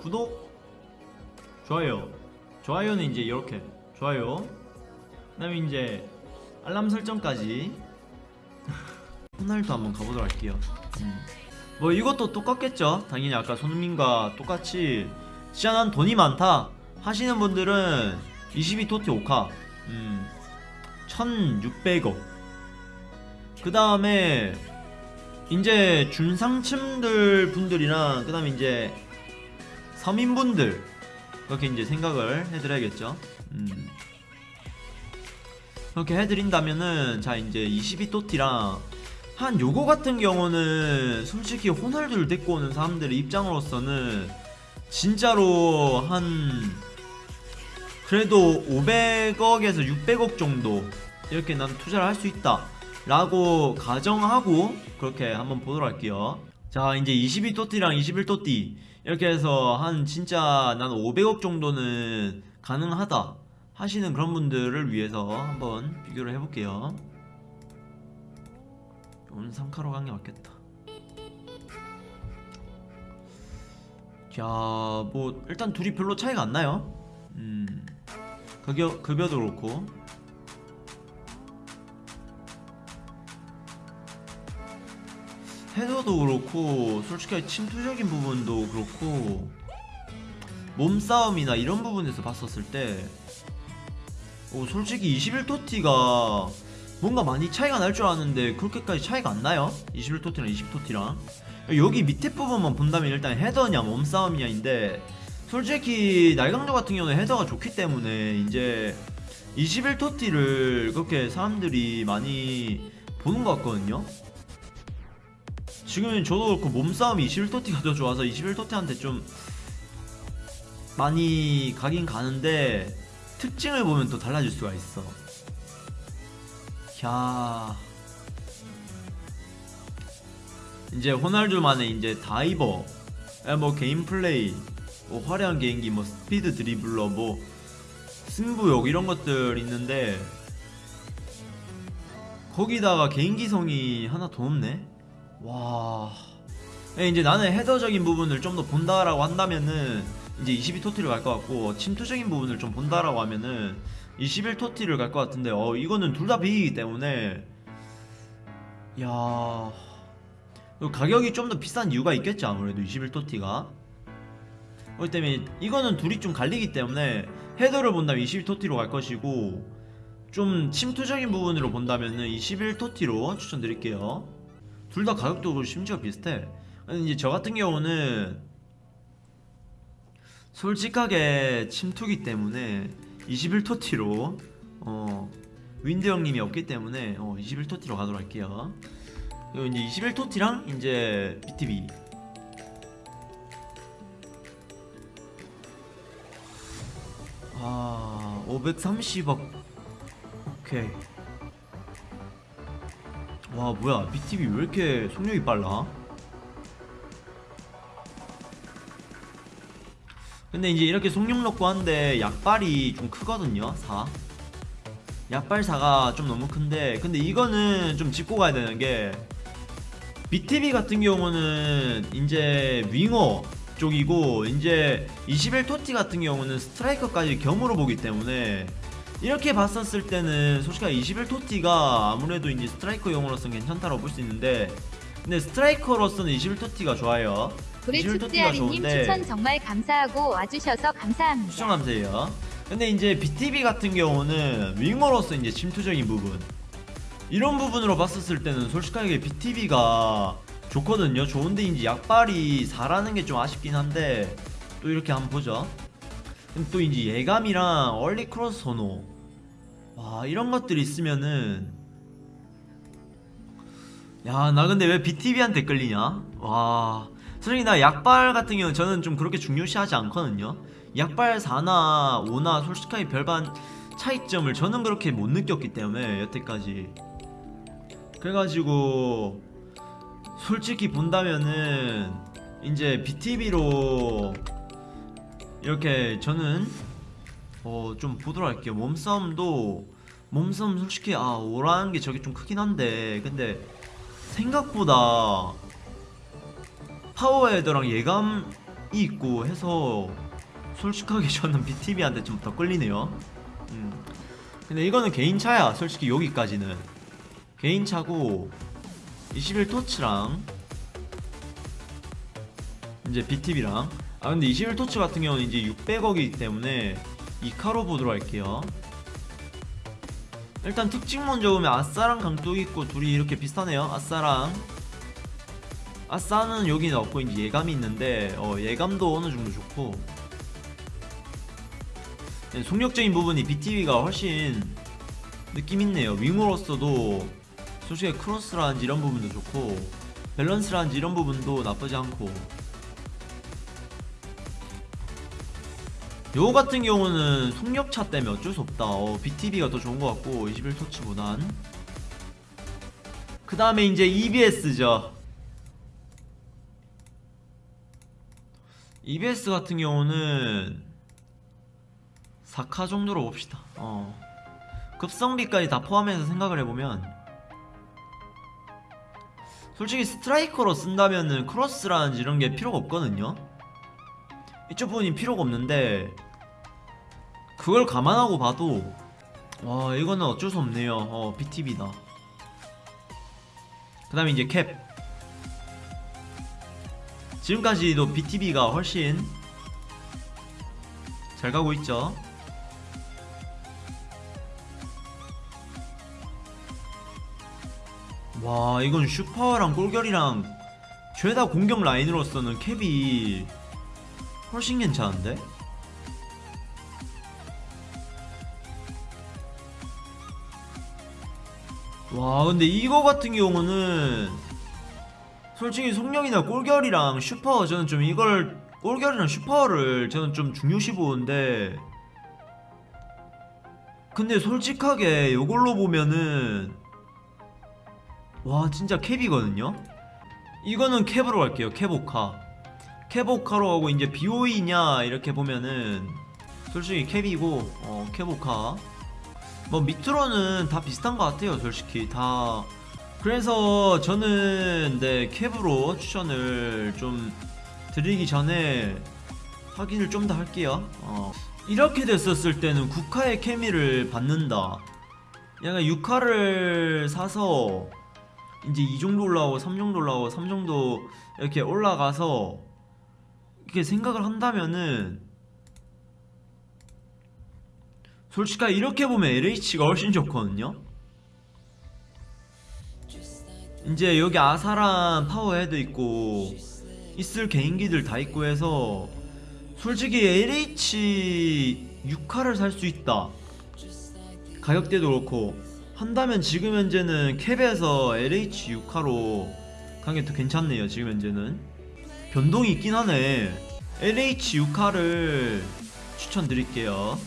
구독 좋아요. 좋아요는 이제 이렇게. 좋아요. 그 다음에 이제 알람 설정까지. 호날두 한번 가보도록 할게요. 음. 뭐 이것도 똑같겠죠? 당연히 아까 손흥민과 똑같이 진짜 난 돈이 많다 하시는 분들은 22토티 오카 음, 1600억. 그 다음에 이제 중상층들 분들이랑 그 다음에 이제 서민분들. 그렇게 이제 생각을 해드려야겠죠. 음. 그렇게 해드린다면은 자 이제 22토티랑 한 요거 같은 경우는 솔직히 호날두를 데리고 오는 사람들의 입장으로서는 진짜로 한 그래도 500억에서 600억 정도 이렇게 난 투자를 할 수 있다 라고 가정하고 그렇게 한번 보도록 할게요 자 이제 22토띠랑 21토띠. 이렇게 해서 한 진짜 난 500억 정도는 가능하다 하시는 그런 분들을 위해서 한번 비교를 해볼게요. 오늘 3카로 간 게 맞겠다. 자뭐 일단 둘이 별로 차이가 안 나요. 음 급여, 급여도 그렇고 헤더도 그렇고 솔직히 침투적인 부분도 그렇고 몸싸움이나 이런 부분에서 봤었을 때 오, 솔직히 21토티가 뭔가 많이 차이가 날줄 알았는데 그렇게까지 차이가 안 나요? 21토티랑 20토티랑? 여기 밑에 부분만 본다면 일단 헤더냐 몸싸움이냐인데 솔직히 날강조 같은 경우는 헤더가 좋기 때문에 이제 21토티를 그렇게 사람들이 많이 보는 것 같거든요 지금 저도 그렇고 몸싸움이 21토티가 더 좋아서 21토티한테 좀 많이 가긴 가는데 특징을 보면 또 달라질 수가 있어. 야. 이제 호날두만의 이제 다이버 뭐 개인 플레이 뭐 화려한 개인기 뭐 스피드 드리블러 뭐 승부욕 이런 것들 있는데 거기다가 개인기성이 하나 더 없네? 와. 예, 이제 나는 헤더적인 부분을 좀 더 본다라고 한다면은 이제 22 토티를 갈 것 같고 침투적인 부분을 좀 본다라고 하면은 21 토티를 갈 것 같은데 어 이거는 둘다 비기기 때문에. 야. 가격이 좀 더 비싼 이유가 있겠죠 아무래도 21 토티가. 그렇기 때문에 이거는 둘이 좀 갈리기 때문에 헤더를 본다면 22토티로 갈 것이고 좀 침투적인 부분으로 본다면은 21 토티로 추천드릴게요. 둘 다 가격도 심지어 비슷해 이제 저 같은 경우는 솔직하게 침투기 때문에 21토티로 어 윈드 형님이 없기 때문에 어 21토티로 가도록 할게요. 그리고 이제 21토티랑 이제 BTV 아 530억. 오케이. 와 뭐야. BTV 왜 이렇게 속력이 빨라 근데 이제 이렇게 속력 넣고 한데 약발이 좀 크거든요 4 약발 4가 좀 너무 큰데 근데 이거는 좀 짚고 가야 되는 게 BTV 같은 경우는 이제 윙어 쪽이고 이제 21토티 같은 경우는 스트라이커까지 겸으로 보기 때문에 이렇게 봤었을 때는 솔직히 21토티가 아무래도 이제 스트라이커용으로서는 괜찮다고 볼 수 있는데 근데 스트라이커로서는 21토티가 좋아요 고래 21토티가 축제아리님 좋은데 추천 정말 감사하고 와주셔서 감사합니다. 추천 감사해요? 근데 이제 BTV 같은 경우는 윙어로서 이제 침투적인 부분. 이런 부분으로 봤었을 때는 솔직하게 BTV가 좋거든요. 좋은데 이제 약발이 4라는 게 좀 아쉽긴 한데 또 이렇게 한번 보죠. 또 이제 예감이랑 얼리 크로스 선호. 와 이런 것들이 있으면은 야 나 근데 왜 BTV한테 끌리냐? 와 솔직히 나 약발 같은 경우는 저는 좀 그렇게 중요시하지 않거든요. 약발 4나 5나 솔직하게 별반 차이점을 저는 그렇게 못 느꼈기 때문에 여태까지. 그래가지고 솔직히 본다면은 이제 BTV로 이렇게 저는 어 좀 보도록 할게요. 몸싸움도 몸싸움 솔직히 아 오라는 게 저게 좀 크긴 한데 근데 생각보다 파워헤더랑 예감 있고 해서 솔직하게 저는 BTV한테 좀 더 끌리네요. 음. 근데 이거는 개인 차야. 솔직히 여기까지는 개인 차고 21토치랑 이제 BTV랑 아 근데 21토치 같은 경우는 이제 600억이기 때문에 이카로 보도록 할게요. 일단 특징 먼저 보면 아싸랑 강뚝 있고 둘이 이렇게 비슷하네요. 아싸랑 아싸는 여기는 없고 이제 예감이 있는데 어, 예감도 어느 정도 좋고 네, 속력적인 부분이 BTV가 훨씬 느낌 있네요. 윙으로서도 솔직히 크로스라든지 이런 부분도 좋고 밸런스라든지 이런 부분도 나쁘지 않고 요거 같은 경우는 속력차 때문에 어쩔 수 없다. 어, BTV가 더 좋은 것 같고 21토치보단 그 다음에 이제 EBS죠. EBS 같은 경우는 4카 정도로 봅시다. 어. 급성비까지 다 포함해서 생각을 해보면 솔직히 스트라이커로 쓴다면은 크로스라든지 이런 게 필요가 없거든요. 이쪽 부분이 필요가 없는데 그걸 감안하고 봐도 와 이거는 어쩔 수 없네요. 어 BTV다. 그 다음에 이제 캡 지금까지도 BTV가 훨씬 잘 가고 있죠. 와 이건 슈퍼랑 골결이랑 죄다 공격 라인으로서는 캡이 훨씬 괜찮은데? 와 근데 이거 같은 경우는 솔직히 속력이나 골결이랑 슈퍼 저는 좀 이걸 골결이랑 슈퍼를 저는 좀 중요시 보는데 근데 솔직하게 이걸로 보면은 와 진짜 캡이거든요? 이거는 캡으로 갈게요 캡오카. 캡오카로 하고 이제 BOE냐 이렇게 보면은 솔직히 캡이고 어 캡오카. 뭐 밑으로는 다 비슷한 것 같아요 솔직히. 다 그래서 저는 네 캡으로 추천을 좀 드리기 전에 확인을 좀 더 할게요. 어, 이렇게 됐었을 때는 국카의 케미를 받는다. 약간 6카를 사서 이제 2 정도 올라오고 3 정도 올라오고 3 정도 이렇게 올라가서 이렇게 생각을 한다면은 솔직하게 이렇게 보면 LH가 훨씬 좋거든요 이제 여기 아사란 파워헤드 있고 있을 개인기들 다 있고 해서 솔직히 LH 6화를 살 수 있다. 가격대도 그렇고 한다면 지금 현재는 캡에서 LH 6화로 가는 게 더 괜찮네요 지금 현재는. 변동이 있긴 하네. LH 6화를 추천드릴게요